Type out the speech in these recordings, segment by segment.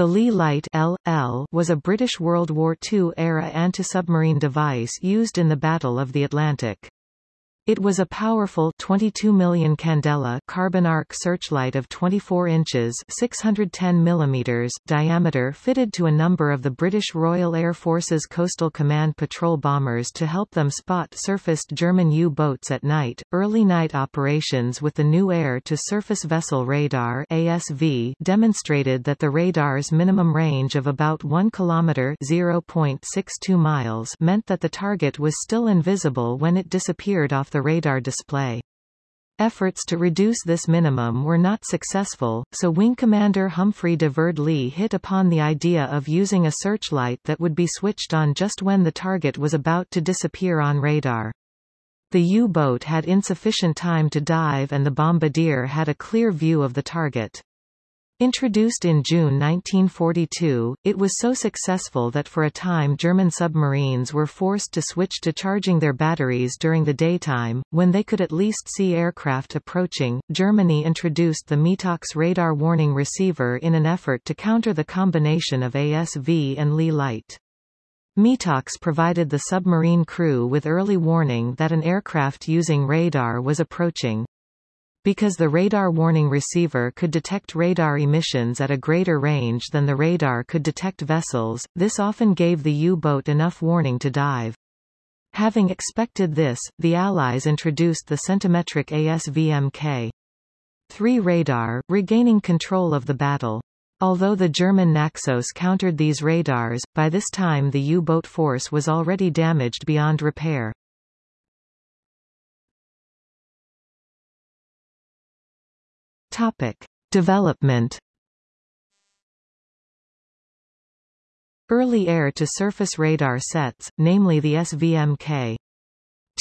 The Leigh Light LL was a British World War II-era anti-submarine device used in the Battle of the Atlantic. It was a powerful 22 million candela carbon arc searchlight of 24 inches 610 millimeters diameter fitted to a number of the British Royal Air Force's Coastal Command patrol bombers to help them spot surfaced German U-boats at night. Early night operations with the new air-to-surface vessel radar ASV demonstrated that the radar's minimum range of about 1 kilometer 0.62 miles meant that the target was still invisible when it disappeared off the radar display. Efforts to reduce this minimum were not successful, so Wing Commander Humphrey de Verd Leigh hit upon the idea of using a searchlight that would be switched on just when the target was about to disappear on radar. The U-boat had insufficient time to dive and the bombardier had a clear view of the target. Introduced in June 1942, it was so successful that for a time German submarines were forced to switch to charging their batteries during the daytime, when they could at least see aircraft approaching. Germany introduced the METOX radar warning receiver in an effort to counter the combination of ASV and Leigh light. METOX provided the submarine crew with early warning that an aircraft using radar was approaching. Because the radar warning receiver could detect radar emissions at a greater range than the radar could detect vessels, this often gave the U-boat enough warning to dive. Having expected this, the Allies introduced the centimetric ASVMK. 3 radar, regaining control of the battle. Although the German Naxos countered these radars, by this time the U-boat force was already damaged beyond repair. Topic. Development Early air-to-surface radar sets, namely the SVMK.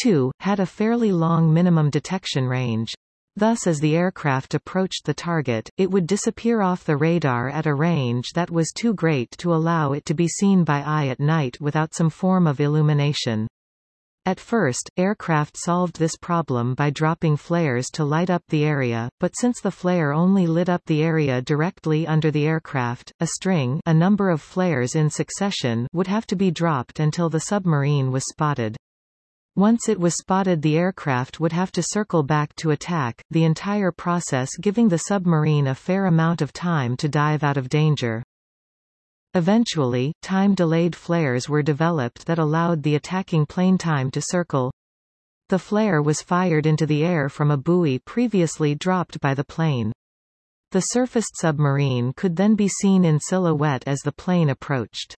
2, had a fairly long minimum detection range. Thus as the aircraft approached the target, it would disappear off the radar at a range that was too great to allow it to be seen by eye at night without some form of illumination. At first, aircraft solved this problem by dropping flares to light up the area, but since the flare only lit up the area directly under the aircraft, a string a number of flares in succession would have to be dropped until the submarine was spotted. Once it was spotted the aircraft would have to circle back to attack, the entire process giving the submarine a fair amount of time to dive out of danger. Eventually, time-delayed flares were developed that allowed the attacking plane time to circle. The flare was fired into the air from a buoy previously dropped by the plane. The surfaced submarine could then be seen in silhouette as the plane approached.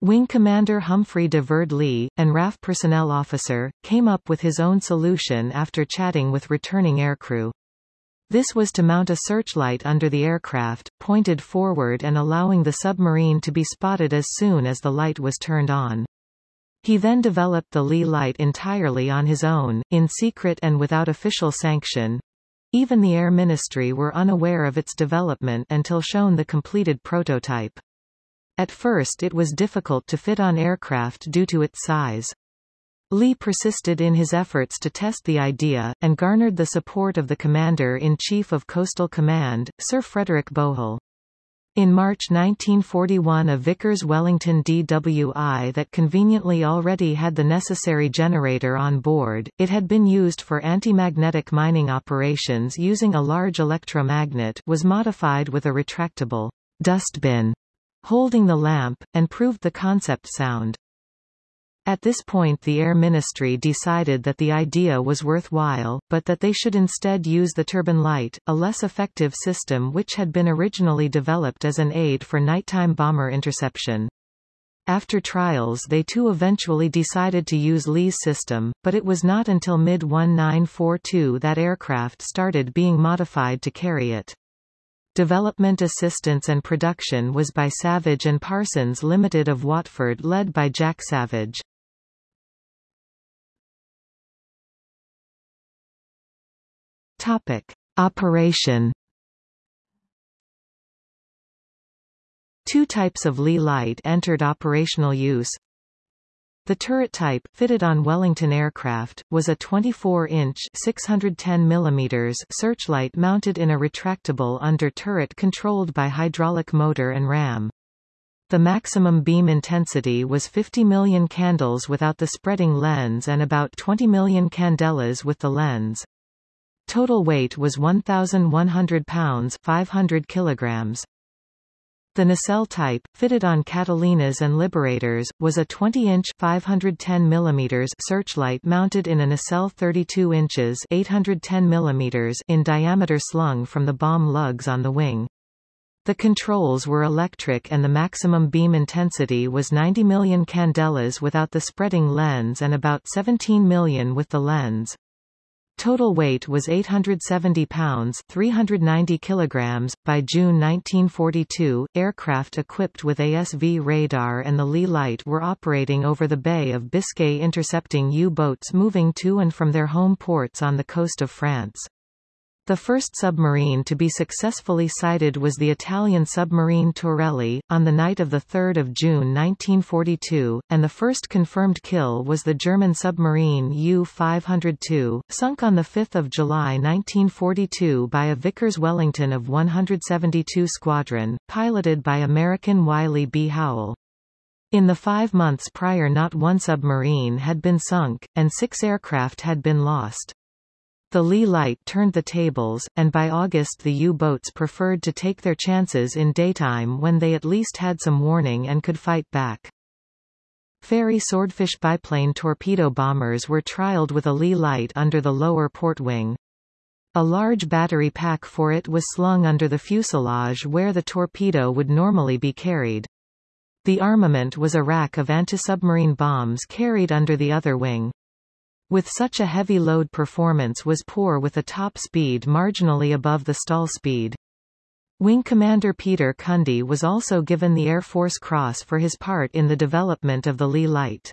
Wing Commander Humphrey de Verd Leigh, and RAF personnel officer, came up with his own solution after chatting with returning aircrew. This was to mount a searchlight under the aircraft, pointed forward and allowing the submarine to be spotted as soon as the light was turned on. He then developed the Leigh light entirely on his own, in secret and without official sanction. Even the Air Ministry were unaware of its development until shown the completed prototype. At first it was difficult to fit on aircraft due to its size. Leigh persisted in his efforts to test the idea, and garnered the support of the Commander-in-Chief of Coastal Command, Sir Frederick Bowhill. In March 1941 a Vickers Wellington DWI that conveniently already had the necessary generator on board, it had been used for anti-magnetic mining operations using a large electromagnet was modified with a retractable dustbin holding the lamp, and proved the concept sound. At this point the Air Ministry decided that the idea was worthwhile, but that they should instead use the Turbinlite, a less effective system which had been originally developed as an aid for nighttime bomber interception. After trials they too eventually decided to use Leigh's system, but it was not until mid-1942 that aircraft started being modified to carry it. Development assistance and production was by Savage and Parsons Limited of Watford led by Jack Savage. Topic. Operation Two types of Leigh light entered operational use. The turret type, fitted on Wellington aircraft, was a 24-inch (610 mm) searchlight mounted in a retractable under turret controlled by hydraulic motor and ram. The maximum beam intensity was 50 million candles without the spreading lens and about 20 million candelas with the lens. Total weight was 1,100 pounds 500 kilograms. The nacelle type, fitted on Catalinas and Liberators, was a 20-inch (510 mm) searchlight mounted in a nacelle 32 inches (810 mm) in diameter slung from the bomb lugs on the wing. The controls were electric and the maximum beam intensity was 90 million candelas without the spreading lens and about 17 million with the lens. Total weight was 870 pounds 390 kilograms. By June 1942, aircraft equipped with ASV radar and the Leigh light were operating over the Bay of Biscay intercepting U-boats moving to and from their home ports on the coast of France. The first submarine to be successfully sighted was the Italian submarine Torelli, on the night of 3 June 1942, and the first confirmed kill was the German submarine U-502, sunk on 5 July 1942 by a Vickers Wellington of 172 Squadron, piloted by American Wiley B. Howell. In the five months prior not one submarine had been sunk, and six aircraft had been lost. The Leigh light turned the tables, and by August the U-boats preferred to take their chances in daytime when they at least had some warning and could fight back. Fairey Swordfish biplane torpedo bombers were trialed with a Leigh light under the lower port wing. A large battery pack for it was slung under the fuselage where the torpedo would normally be carried. The armament was a rack of anti-submarine bombs carried under the other wing. With such a heavy load performance was poor with a top speed marginally above the stall speed. Wing Commander Peter Cundy was also given the Air Force Cross for his part in the development of the Leigh light.